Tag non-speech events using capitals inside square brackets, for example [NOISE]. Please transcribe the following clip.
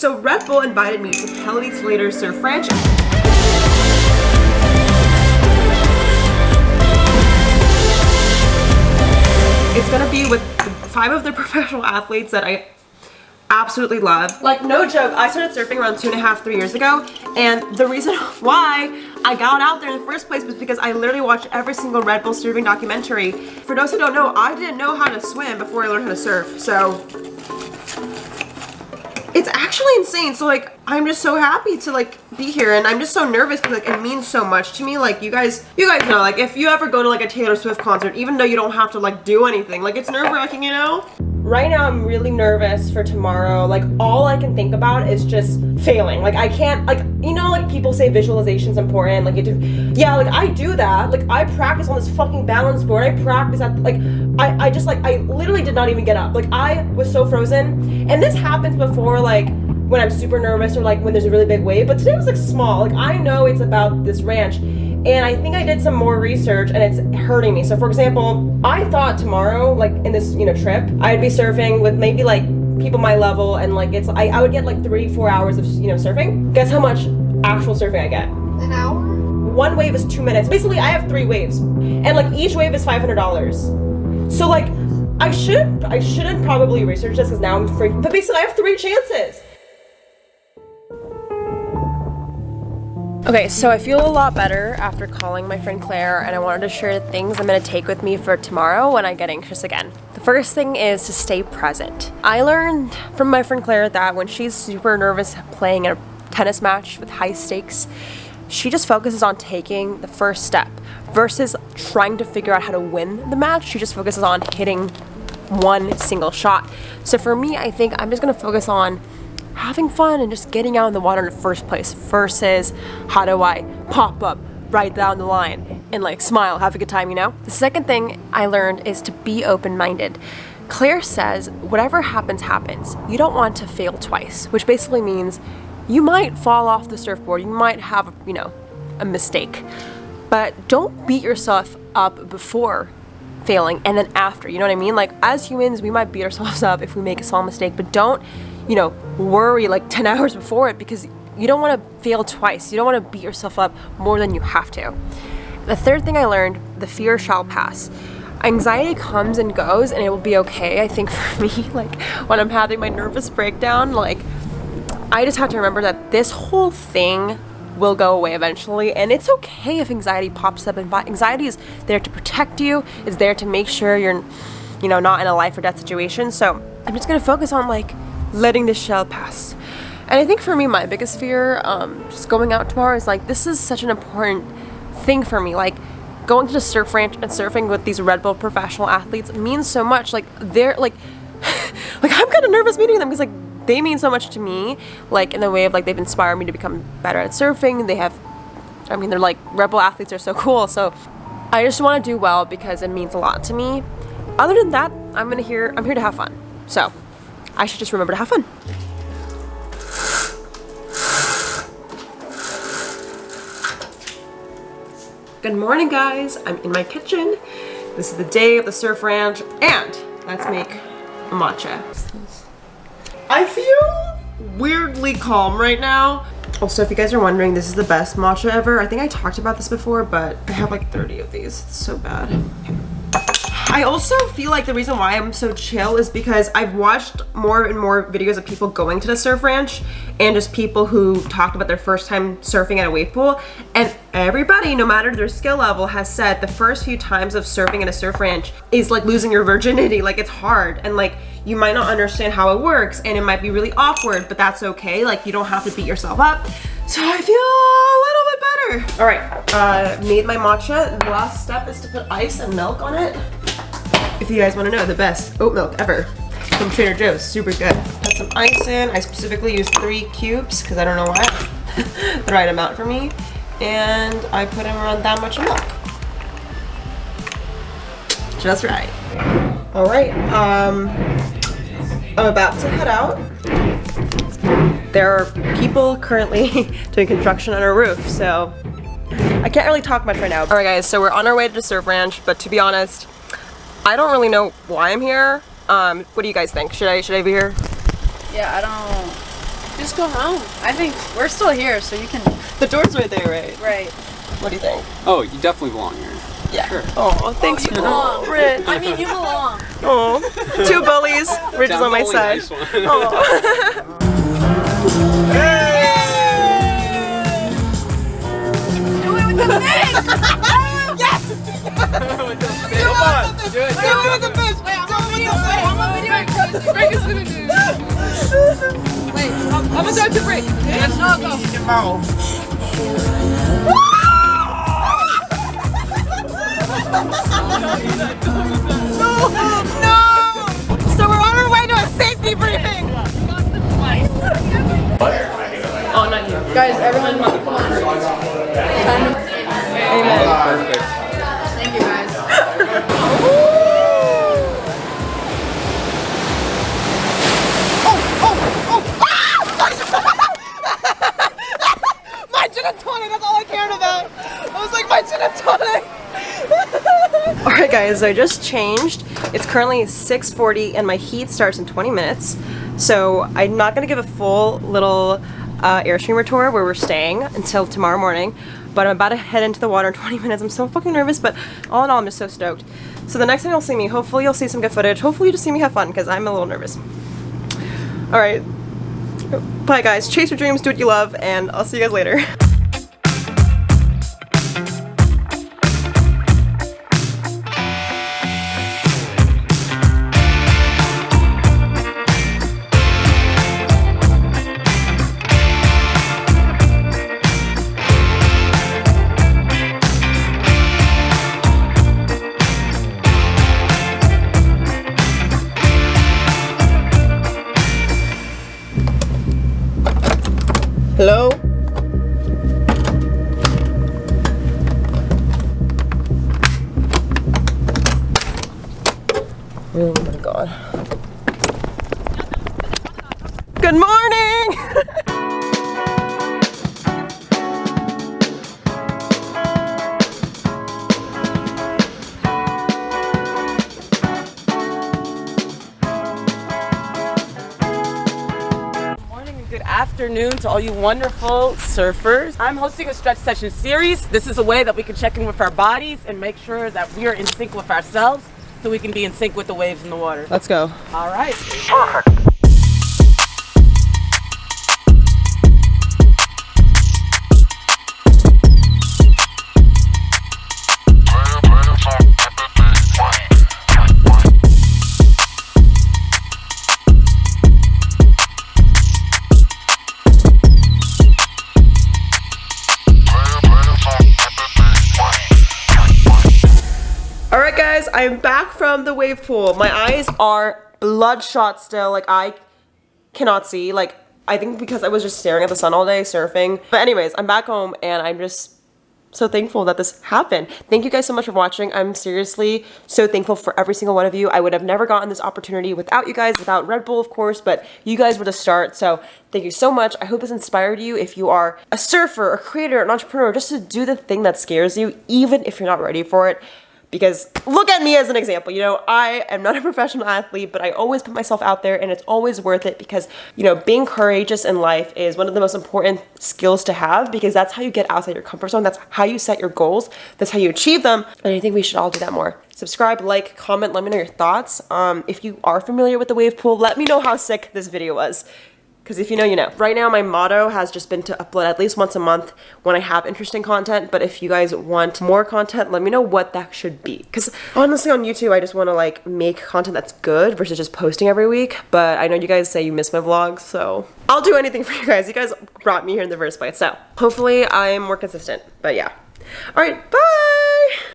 So Red Bull invited me to Kelly Slater's Surf Ranch. It's gonna be with five of the [LAUGHS] professional athletes that I absolutely love. Like, no joke, I started surfing around two and a half, three years ago, and the reason [LAUGHS] why I got out there in the first place was because I literally watched every single Red Bull surfing documentary. For those who don't know, I didn't know how to swim before I learned how to surf, so actually insane. So like i'm just so happy to like be here and i'm just so nervous because like it means so much to me. Like you guys you guys know like if you ever go to like a taylor swift concert even though you don't have to like do anything like it's nerve-wracking you know right now i'm really nervous for tomorrow. Like all i can think about is just failing. Like i can't like you know like people say visualization's important like you do yeah like i do that. Like i practice on this fucking balance board. I practice at like i i just like i literally did not even get up. Like i was so frozen. And this happens before like when i'm super nervous or like when there's a really big wave but today was like small. Like i know it's about this ranch and I think I did some more research and it's hurting me. So for example, I thought tomorrow, like in this, you know, trip, I'd be surfing with maybe like people my level and like it's, I, I would get like three, four hours of, you know, surfing. Guess how much actual surfing I get? An hour? One wave is two minutes. Basically, I have three waves and like each wave is $500. So like, I should, I shouldn't probably research this because now I'm free, but basically I have three chances. Okay, so I feel a lot better after calling my friend Claire and I wanted to share the things I'm going to take with me for tomorrow when I get anxious again. The first thing is to stay present. I learned from my friend Claire that when she's super nervous playing a tennis match with high stakes, she just focuses on taking the first step versus trying to figure out how to win the match. She just focuses on hitting one single shot. So for me, I think I'm just going to focus on having fun and just getting out in the water in the first place versus how do I pop up right down the line and like smile, have a good time, you know? The second thing I learned is to be open-minded. Claire says, whatever happens, happens. You don't want to fail twice, which basically means you might fall off the surfboard, you might have, you know, a mistake. But don't beat yourself up before failing and then after, you know what I mean? Like as humans, we might beat ourselves up if we make a small mistake, but don't you know, worry like 10 [LAUGHS] hours before it because you don't want to fail twice. You don't want to beat yourself up more than you have to. The third thing I learned, the fear shall pass. Anxiety comes and goes and it will be okay. I think [LAUGHS] for me, like when I'm having my nervous breakdown, like I just have to remember that this whole thing will go away eventually and it's okay if anxiety pops up and anxiety is there to protect you it's there to make sure you're you know not in a life or death situation so i'm just gonna focus on like letting the shell pass. And I think for me, my biggest fear, um, just going out tomorrow is like, this is such an important thing for me. Like, going to the surf ranch and surfing with these Red Bull professional athletes means so much. Like, they're like, [LAUGHS] like I'm kind of nervous meeting them because like they mean so much to me. Like in the way of like they've inspired me to become better at surfing. They have, I mean, they're like Red Bull athletes are so cool. So I just want to do well because it means a lot to me. Other than that, I'm gonna here. I'm here to have fun. So I should just remember to have fun. Good morning guys, I'm in my kitchen. This is the day of the surf ranch and let's make matcha. I feel weirdly calm right now. Also, if you guys are wondering, this is the best matcha ever. I think I talked about this before, but I have like 30 of these. It's so bad. I also feel like the reason why I'm so chill is because I've watched more and more videos of people going to the surf ranch and just people who talked about their first time surfing at a wave pool. And everybody no matter their skill level has said the first few times of surfing at a surf ranch is like losing your virginity. Like it's hard. And like you might not understand how it works and it might be really awkward but that's okay. Like you don't have to beat yourself up. So I feel a little bit better. All right. Uh made my matcha. The last step is to put ice and milk on it if you guys want to know the best oat milk ever from Trader Joe's. Super good. Put some ice in. I specifically used three cubes because I don't know why. [LAUGHS] the right amount for me. And I put in around that much milk. Just right. All right. Um, I'm about to head out. There are people currently [LAUGHS] doing construction on our roof, so I can't really talk much right now. All right, guys, so we're on our way to the surf ranch, but to be honest, I don't really know why I'm here. Um, what do you guys think? Should I should I be here? Yeah, I don't Just go home. I think we're still here, so you can. The door's right there, right? Right. What do you think? Oh, you definitely belong here. Yeah. Sure. Oh, thanks. You belong. Brit. I mean, you belong. Oh, two bullies. Rich is on my side. nice one. Oh. [LAUGHS] [LAUGHS] I'm, I'm gonna start to break. Yes, no, go. So we're on our way to a safety briefing. Oh, not you. Guys, everyone, come on. Amen. Perfect. Alright guys, I just changed. It's currently 6.40 and my heat starts in 20 minutes. So I'm not to give a full little uh, Airstreamer tour where we're staying until tomorrow morning. But I'm about to head into the water in [LAUGHS] 20 minutes. I'm so fucking nervous, but all in all, I'm just so stoked. So the next time you'll see me, hopefully you'll see some good footage. Hopefully you just see me have fun because I'm a little nervous. Alright, Bye guys, chase your dreams, do what you love, and I'll see you guys later. [LAUGHS] Hello? Afternoon to all you wonderful surfers. I'm hosting a stretch session series. This is a way that we can check in with our bodies and make sure that we are in sync with ourselves so we can be in sync with the waves in the water. Let's go. All right. Alright from the wave pool. My eyes are bloodshot still, like I cannot see. Like, I think because I was just staring at the sun all day surfing. But anyways, I'm back home and I'm just so thankful that this happened. Thank you guys so much for watching. I'm seriously so thankful for every single one of you. I would have never gotten this opportunity without you guys, without Red Bull, of course, but you guys were the start. So thank you so much. I hope this inspired you if you are a surfer, a creator, an entrepreneur, just to do the thing that scares you, even if you're not ready for it because look at me as an example you know i am not a [LAUGHS] professional athlete but i always put myself out there and it's always worth it because you know being courageous in life is one of the most important skills to have because that's how you get outside your comfort zone. That's how you set your goals. That's how you achieve them. And i think we should all do that more. Subscribe like comment let me know your thoughts. Um, if you are familiar with the wave pool let me know how sick this video was because if you know, you know. Right now, my motto has just been to upload at least once a month when I have interesting content. But if you guys want more content, let me know what that should be. Because honestly, on YouTube, I just want to like make content that's good versus just posting every week. But I know you guys say you miss my vlogs, so I'll do anything [LAUGHS] for you guys. You guys brought me here in the first place. So hopefully, I'm more consistent. But yeah. All right, bye.